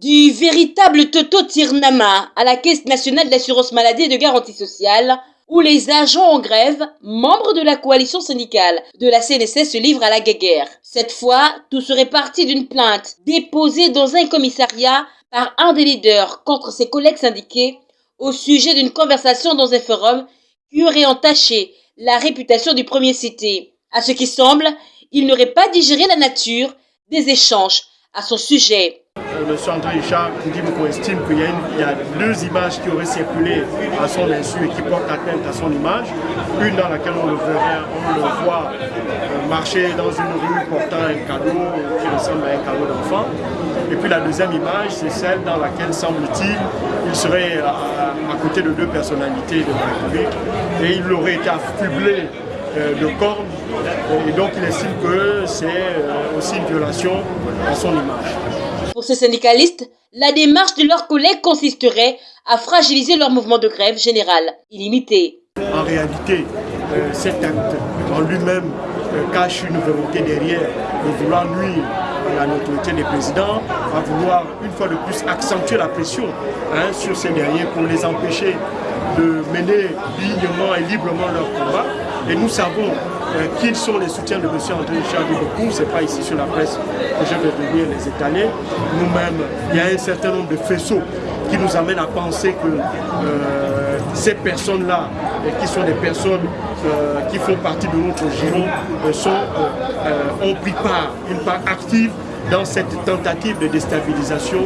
Du véritable Toto Tirnama à la Caisse nationale d'assurance maladie et de garantie sociale, où les agents en grève, membres de la coalition syndicale de la CNSS, se livrent à la guerre. Cette fois, tout serait parti d'une plainte déposée dans un commissariat par un des leaders contre ses collègues syndiqués au sujet d'une conversation dans un forum qui aurait entaché la réputation du premier cité. À ce qui semble, il n'aurait pas digéré la nature des échanges à son sujet. Le centre Richard qu'on estime qu'il y, a deux images qui auraient circulé à son insu et qui portent atteinte à son image. Une dans laquelle on le, verrait, on le voit euh, marcher dans une rue portant un cadeau qui ressemble à un cadeau d'enfant. Et puis la deuxième image, c'est celle dans laquelle, semble-t-il, il serait à, côté de deux personnalités de la République et il aurait été affublé euh, de cornes et donc il estime que c'est euh, aussi une violation à son image. Pour ces syndicalistes, la démarche de leurs collègues consisterait à fragiliser leur mouvement de grève général illimité. En réalité, euh, cet acte en lui-même cache une volonté derrière de vouloir nuire à la notoriété des présidents, à vouloir une fois de plus accentuer la pression hein, sur ces derniers pour les empêcher de mener dignement et librement leur combat. Et nous savons euh, qui sont les soutiens de M. André Richard Dubocou. Ce n'est pas ici sur la presse que je vais venir les étaler. Nous-mêmes, il y a un certain nombre de faisceaux qui nous amènent à penser que euh, ces personnes-là, qui sont des personnes euh, qui font partie de notre giron, sont, ont pris part, une part active dans cette tentative de déstabilisation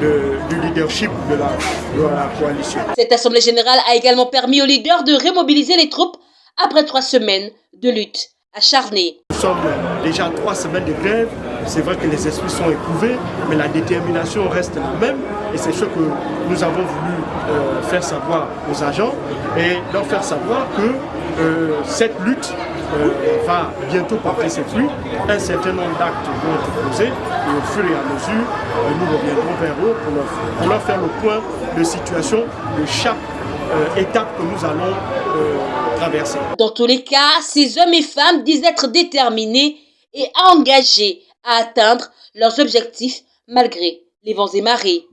du leadership de la, de la coalition. Cette Assemblée générale a également permis aux leaders de remobiliser les troupes après trois semaines de lutte acharnée. Nous sommes déjà trois semaines de grève. C'est vrai que les esprits sont éprouvés, mais la détermination reste la même. Et c'est ce que nous avons voulu euh, faire savoir aux agents et leur faire savoir que euh, cette lutte euh, va bientôt porter ses fruits. Un certain nombre d'actes vont être posés et au fur et à mesure, nous reviendrons vers eux pour leur, pour leur, faire le point de situation de chaque étape que nous allons dans tous les cas, ces hommes et femmes disent être déterminés et engagés à atteindre leurs objectifs malgré les vents et marées.